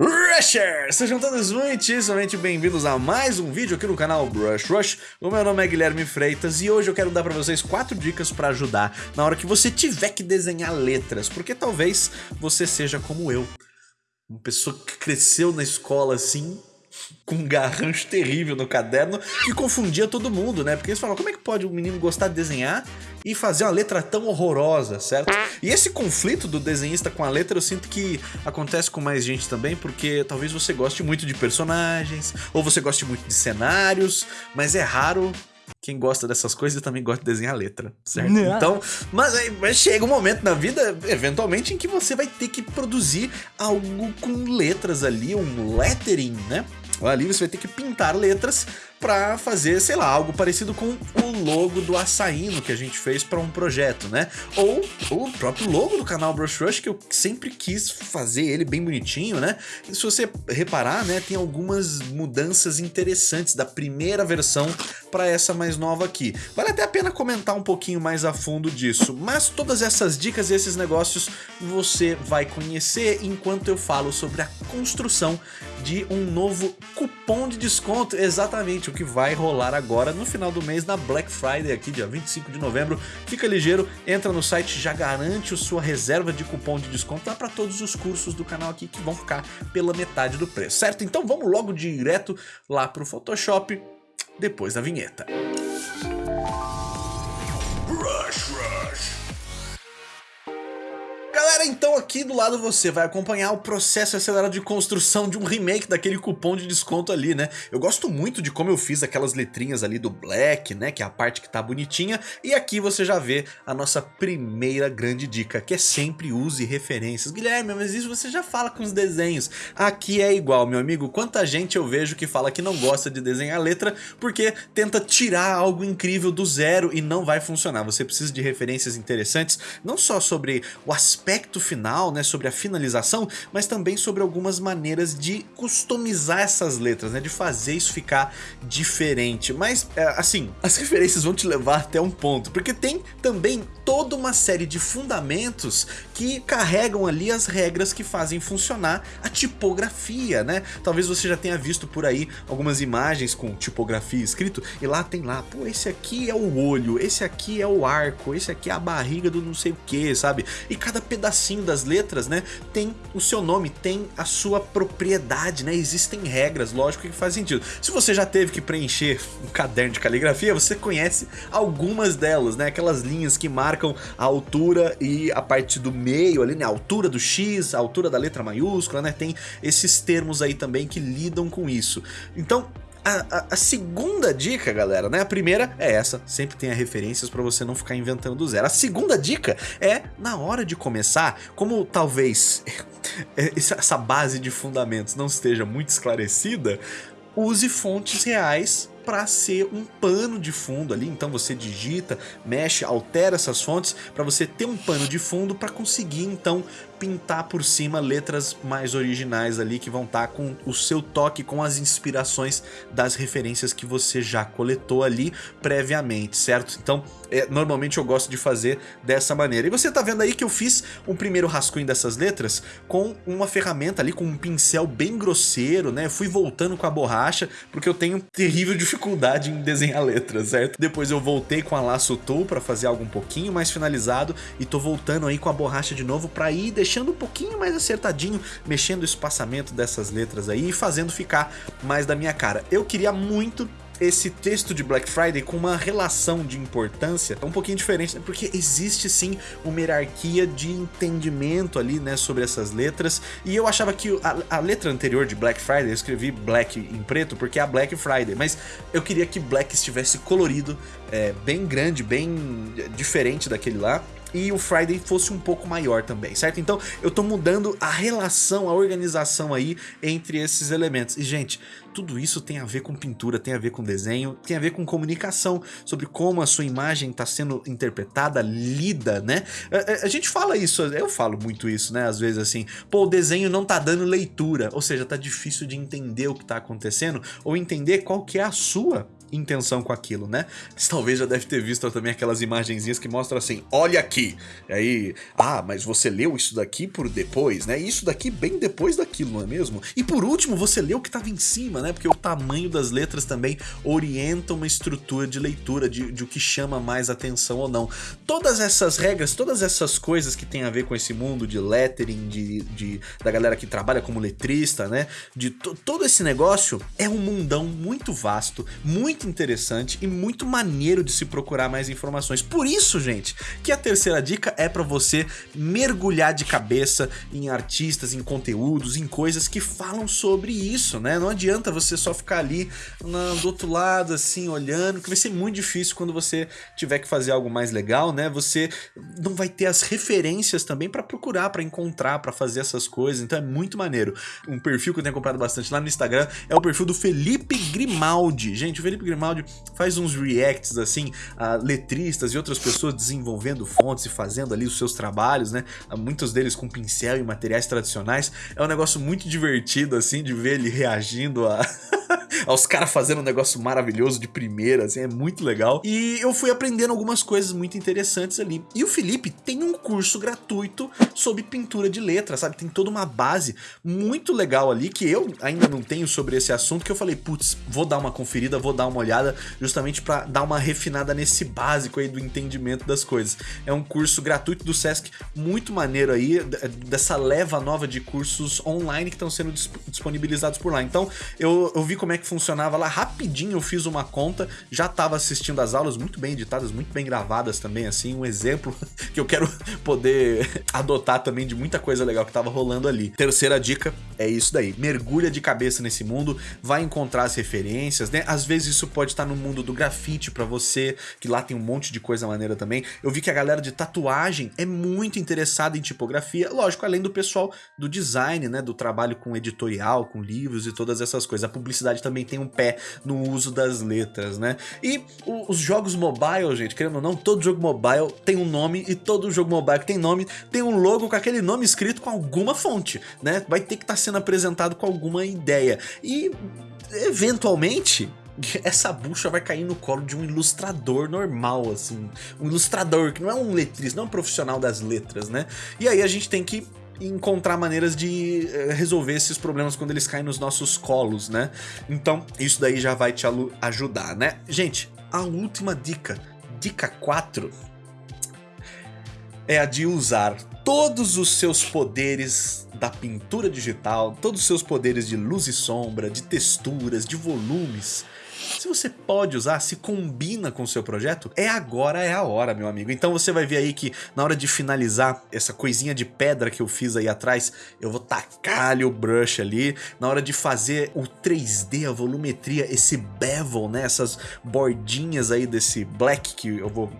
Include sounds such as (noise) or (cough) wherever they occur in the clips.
Rushers! Sejam todos muitíssimamente bem-vindos a mais um vídeo aqui no canal Brush Rush. O meu nome é Guilherme Freitas e hoje eu quero dar pra vocês quatro dicas pra ajudar na hora que você tiver que desenhar letras, porque talvez você seja como eu, uma pessoa que cresceu na escola assim, com um garrancho terrível no caderno que confundia todo mundo, né? Porque eles falavam, como é que pode um menino gostar de desenhar e fazer uma letra tão horrorosa, certo? E esse conflito do desenhista com a letra eu sinto que acontece com mais gente também, porque talvez você goste muito de personagens, ou você goste muito de cenários, mas é raro quem gosta dessas coisas também gosta de desenhar letra, certo? Não. Então, mas, mas, chega um momento na vida, eventualmente, em que você vai ter que produzir algo com letras ali, um lettering, né? Ali você vai ter que pintar letras para fazer, sei lá, algo parecido com o logo do Açaíno que a gente fez para um projeto, né? Ou o próprio logo do canal Brush Rush, que eu sempre quis fazer ele bem bonitinho, né? E se você reparar, né, tem algumas mudanças interessantes da primeira versão para essa mais nova aqui. Vale até a pena comentar um pouquinho mais a fundo disso, mas todas essas dicas e esses negócios você vai conhecer enquanto eu falo sobre a construção de um novo cupom de desconto, exatamente o que vai rolar agora no final do mês na Black Friday aqui, dia 25 de novembro. Fica ligeiro, entra no site, já garante a sua reserva de cupom de desconto lá para todos os cursos do canal aqui que vão ficar pela metade do preço, certo? Então vamos logo direto lá pro Photoshop depois da vinheta. Aqui do lado você vai acompanhar o processo acelerado de construção de um remake daquele cupom de desconto ali, né? Eu gosto muito de como eu fiz aquelas letrinhas ali do Black, né? Que é a parte que tá bonitinha. E aqui você já vê a nossa primeira grande dica, que é sempre use referências. Guilherme, mas isso você já fala com os desenhos. Aqui é igual, meu amigo. Quanta gente eu vejo que fala que não gosta de desenhar letra porque tenta tirar algo incrível do zero e não vai funcionar. Você precisa de referências interessantes, não só sobre o aspecto final, né, sobre a finalização, mas também sobre algumas maneiras de customizar essas letras, né, de fazer isso ficar diferente. Mas, é, assim, (laughs) as referências vão te levar até um ponto, porque tem também toda uma série de fundamentos que carregam ali as regras que fazem funcionar a tipografia, né? Talvez você já tenha visto por aí algumas imagens com tipografia escrito e lá tem lá, pô, esse aqui é o olho, esse aqui é o arco, esse aqui é a barriga do não sei o que, sabe? E cada pedacinho pedacinho das letras, né, tem o seu nome, tem a sua propriedade, né? Existem regras, lógico que faz sentido. Se você já teve que preencher um caderno de caligrafia, você conhece algumas delas, né? Aquelas linhas que marcam a altura e a parte do meio ali, né? A altura do X, a altura da letra maiúscula, né? Tem esses termos aí também que lidam com isso. Então, a, a, segunda dica, galera, né? A primeira é essa, sempre tenha referências para você não ficar inventando do zero. A segunda dica é, na hora de começar, como talvez (laughs) essa base de fundamentos não esteja muito esclarecida, use fontes reais para ser um pano de fundo ali, então você digita, mexe, altera essas fontes para você ter um pano de fundo para conseguir então pintar por cima letras mais originais ali que vão estar tá com o seu toque, com as inspirações das referências que você já coletou ali previamente, certo? Então, é, normalmente eu gosto de fazer dessa maneira. E você tá vendo aí que eu fiz um primeiro rascunho dessas letras com uma ferramenta ali, com um pincel bem grosseiro, né? Eu fui voltando com a borracha, porque eu tenho terrível dificuldade em desenhar letras, certo? Depois eu voltei com a laço tool para fazer algo um pouquinho mais finalizado e tô voltando aí com a borracha de novo para ir deixando um pouquinho mais acertadinho, mexendo o espaçamento dessas letras aí e fazendo ficar mais da minha cara. Eu queria muito esse texto de Black Friday com uma relação de importância um pouquinho diferente, né? porque existe sim uma hierarquia de entendimento ali, né, sobre essas letras, e eu achava que a, a, letra anterior de Black Friday, eu escrevi Black em preto porque é a Black Friday, mas eu queria que Black estivesse colorido, é, bem grande, bem diferente daquele lá, e o Friday fosse um pouco maior também, certo? Então eu tô mudando a relação, a organização aí entre esses elementos. E gente, tudo isso tem a ver com pintura, tem a ver com desenho, tem a ver com comunicação, sobre como a sua imagem está sendo interpretada, lida, né? A, a, a, gente fala isso, eu falo muito isso, né? Às vezes assim, pô, o desenho não tá dando leitura, ou seja, tá difícil de entender o que tá acontecendo, ou entender qual que é a sua intenção com aquilo, né? Você talvez já deve ter visto também aquelas imagenzinhas que mostram assim, olha aqui daqui. Aí, ah, mas você leu isso daqui por depois, né? Isso daqui bem depois daquilo, não é mesmo? E por último, você leu o que estava em cima, né? Porque o tamanho das letras também orienta uma estrutura de leitura, de, de o que chama mais atenção ou não. Todas essas regras, todas essas coisas que tem a ver com esse mundo de lettering, de, de da galera que trabalha como letrista, né? De todo esse negócio é um mundão muito vasto, muito interessante e muito maneiro de se procurar mais informações. Por isso, gente, que a terceira dica é para você mergulhar de cabeça em artistas, em conteúdos, em coisas que falam sobre isso, né? Não adianta você só ficar ali na, do outro lado, assim, olhando, que vai ser muito difícil quando você tiver que fazer algo mais legal, né? Você não vai ter as referências também para procurar, para encontrar, para fazer essas coisas, então é muito maneiro. Um perfil que eu tenho comprado bastante lá no Instagram é o perfil do Felipe Grimaldi. Gente, o Felipe Grimaldi faz uns reacts, assim, a letristas e outras pessoas desenvolvendo fontes e fazendo ali os seus trabalhos, né? Muitos deles com pincel e materiais tradicionais. É um negócio muito divertido, assim, de ver ele reagindo a... (laughs) aos caras fazendo um negócio maravilhoso de primeira, assim, é muito legal. E eu fui aprendendo algumas coisas muito interessantes ali. E o Felipe tem um curso gratuito sobre pintura de letra, sabe? Tem toda uma base muito legal ali que eu ainda não tenho sobre esse assunto, que eu falei, putz, vou dar uma conferida, vou dar uma olhada, justamente para dar uma refinada nesse básico aí do entendimento das coisas. É um curso gratuito do Sesc, muito maneiro aí, dessa leva nova de cursos online que estão sendo disponibilizados por lá. Então, eu, eu vi como é que funcionava lá rapidinho, eu fiz uma conta, já estava assistindo as aulas muito bem editadas, muito bem gravadas também, assim, um exemplo (laughs) que eu quero poder adotar também de muita coisa legal que estava rolando ali. Terceira dica é isso daí, mergulha de cabeça nesse mundo, vai encontrar as referências, né? Às vezes isso pode estar no mundo do grafite para você, que lá tem um monte de coisa maneira também. Eu vi que a galera de tatuagem é muito interessada em tipografia, lógico, além do pessoal do design, né, do trabalho com editorial, com livros e todas essas coisas. A publicidade também tem um pé no uso das letras, né? E os jogos mobile, gente, querendo ou não, todo jogo mobile tem um nome e todo jogo mobile que tem nome tem um logo com aquele nome escrito com alguma fonte, né? Vai ter que estar tá sendo apresentado com alguma ideia. E eventualmente (laughs) essa bucha vai cair no colo de um ilustrador normal, assim. Um ilustrador, que não é um letrista, não é um profissional das letras, né? E aí a gente tem que encontrar maneiras de eh, resolver esses problemas quando eles caem nos nossos colos, né? Então, isso daí já vai te ajudar, né? Gente, a última dica, dica 4, é a de usar todos os seus poderes da pintura digital, todos os seus poderes de luz e sombra, de texturas, de volumes, se você pode usar, se combina com o seu projeto, é agora, é a hora, meu amigo. Então você vai ver aí que na hora de finalizar essa coisinha de pedra que eu fiz aí atrás, eu vou tacar o brush ali. Na hora de fazer o 3D, a volumetria, esse bevel, né? Essas bordinhas aí desse black que eu vou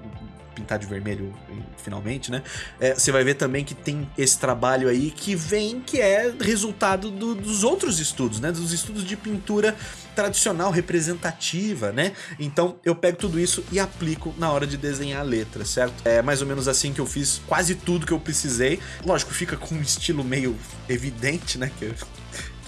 pintar de vermelho finalmente, né? É, você vai ver também que tem esse trabalho aí que vem, que é resultado do, dos outros estudos, né? Dos estudos de pintura tradicional, representativa, né? Então eu pego tudo isso e aplico na hora de desenhar a letra, certo? É mais ou menos assim que eu fiz quase tudo que eu precisei. Lógico, fica com um estilo meio evidente, né? Que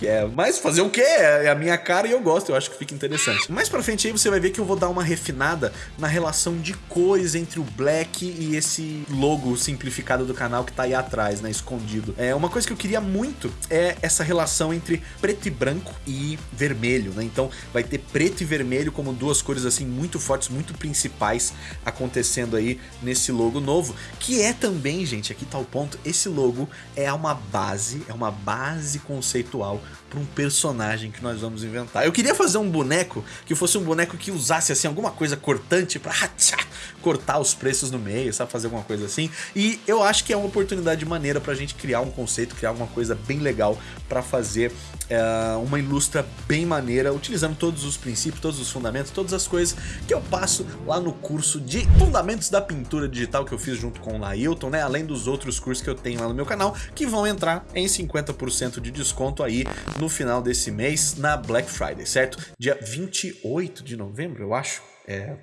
que é, mas fazer o quê? É a minha cara e eu gosto, eu acho que fica interessante. Mais pra frente aí você vai ver que eu vou dar uma refinada na relação de cores entre o black e esse logo simplificado do canal que tá aí atrás, né, escondido. É, uma coisa que eu queria muito é essa relação entre preto e branco e vermelho, né, então vai ter preto e vermelho como duas cores assim muito fortes, muito principais acontecendo aí nesse logo novo, que é também, gente, aqui tá o ponto, esse logo é uma base, é uma base conceitual para um personagem que nós vamos inventar. Eu queria fazer um boneco que fosse um boneco que usasse assim alguma coisa cortante para (laughs) cortar os preços no meio, sabe? Fazer alguma coisa assim. E eu acho que é uma oportunidade maneira pra gente criar um conceito, criar alguma coisa bem legal para fazer é, uma ilustra bem maneira, utilizando todos os princípios, todos os fundamentos, todas as coisas que eu passo lá no curso de Fundamentos da Pintura Digital que eu fiz junto com o Lailton, né? Além dos outros cursos que eu tenho lá no meu canal, que vão entrar em 50% de desconto aí no final desse mês, na Black Friday, certo? Dia 28 de novembro, eu acho. É...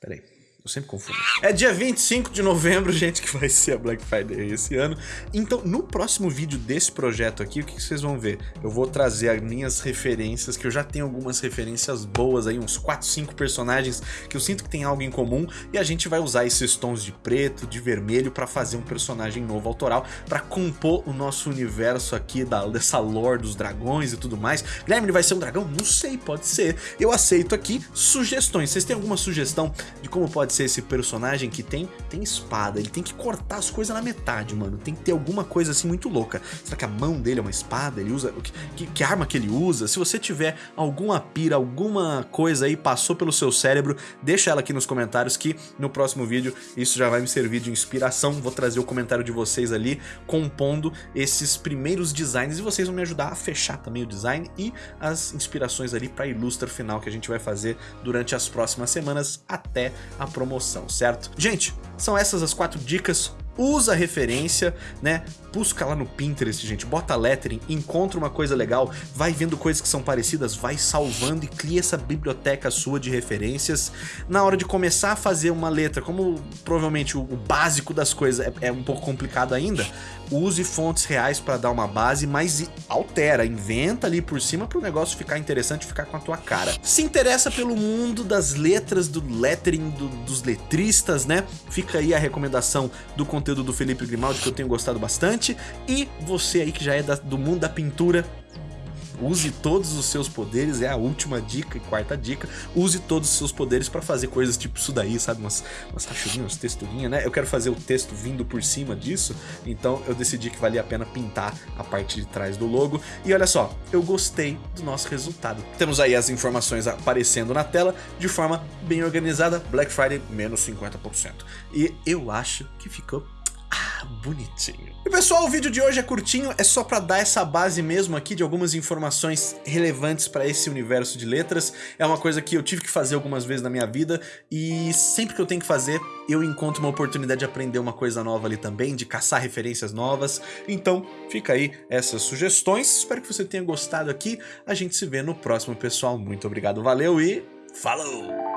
Peraí Eu sempre confundo. É dia 25 de novembro, (laughs) gente, que vai ser a Black Friday esse ano. Então, no próximo vídeo desse projeto aqui, o que vocês vão ver? Eu vou trazer as minhas referências, que eu já tenho algumas referências boas aí, uns 4, 5 personagens que eu sinto que tem algo em comum, e a gente vai usar esses tons de preto, de vermelho, para fazer um personagem novo autoral, para compor o nosso universo aqui, da, dessa lore dos dragões e tudo mais. Guilherme, ele vai ser um dragão? Não sei, pode ser. Eu aceito aqui sugestões. Vocês têm alguma sugestão de como pode ser esse personagem que tem, tem espada, ele tem que cortar as coisas na metade, mano. Tem que ter alguma coisa assim muito louca. Será que a mão dele é uma espada? Ele usa... Que, que arma que ele usa? Se você tiver alguma pira, alguma coisa aí passou pelo seu cérebro, deixa ela aqui nos comentários que no próximo vídeo isso já vai me servir de inspiração. Vou trazer o comentário de vocês ali compondo esses primeiros designs e vocês vão me ajudar a fechar também o design e as inspirações ali para ilustra final que a gente vai fazer durante as próximas semanas até a promoção, certo? Gente, são essas as quatro dicas usa referência, né? Busca lá no Pinterest, gente, bota lettering, encontra uma coisa legal, vai vendo coisas que são parecidas, vai salvando e cria essa biblioteca sua de referências. Na hora de começar a fazer uma letra, como provavelmente o, básico das coisas é, é um pouco complicado ainda, use fontes reais para dar uma base, mas altera, inventa ali por cima para o negócio ficar interessante, ficar com a tua cara. Se interessa pelo mundo das letras, do lettering, do, dos letristas, né? Fica aí a recomendação do conteúdo conteúdo do Felipe Grimaldi que eu tenho gostado bastante. E você aí que já é da, do mundo da pintura, Use todos os seus poderes, é a última dica e quarta dica. Use todos os seus poderes para fazer coisas tipo isso daí, sabe? Umas, umas rachurinhas, umas texturinhas, né? Eu quero fazer o texto vindo por cima disso, então eu decidi que valia a pena pintar a parte de trás do logo. E olha só, eu gostei do nosso resultado. Temos aí as informações aparecendo na tela de forma bem organizada. Black Friday, menos 50%. E eu acho que ficou bonitinho. E pessoal, o vídeo de hoje é curtinho, é só pra dar essa base mesmo aqui de algumas informações relevantes pra esse universo de letras. É uma coisa que eu tive que fazer algumas vezes na minha vida e sempre que eu tenho que fazer, eu encontro uma oportunidade de aprender uma coisa nova ali também, de caçar referências novas. Então, fica aí essas sugestões. Espero que você tenha gostado aqui. A gente se vê no próximo, pessoal. Muito obrigado, valeu e falou!